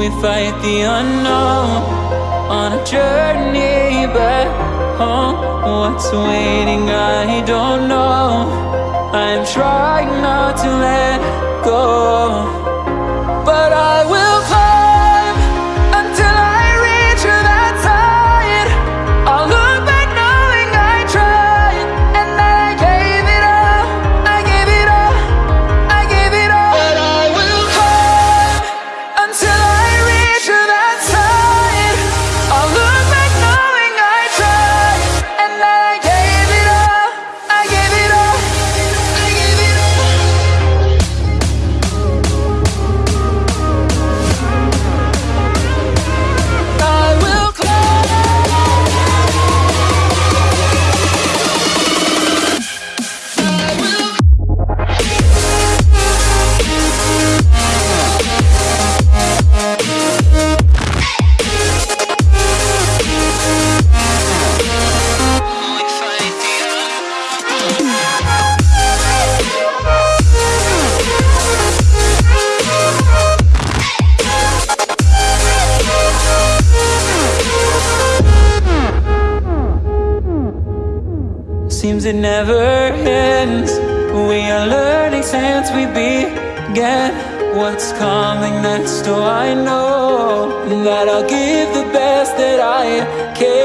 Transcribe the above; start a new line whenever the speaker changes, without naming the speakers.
we fight the unknown On a journey back home oh, What's waiting? I don't know. I'm trying not to let go Seems it never ends. We are learning since we began. What's coming next? Oh, I know that I'll give the best that I can.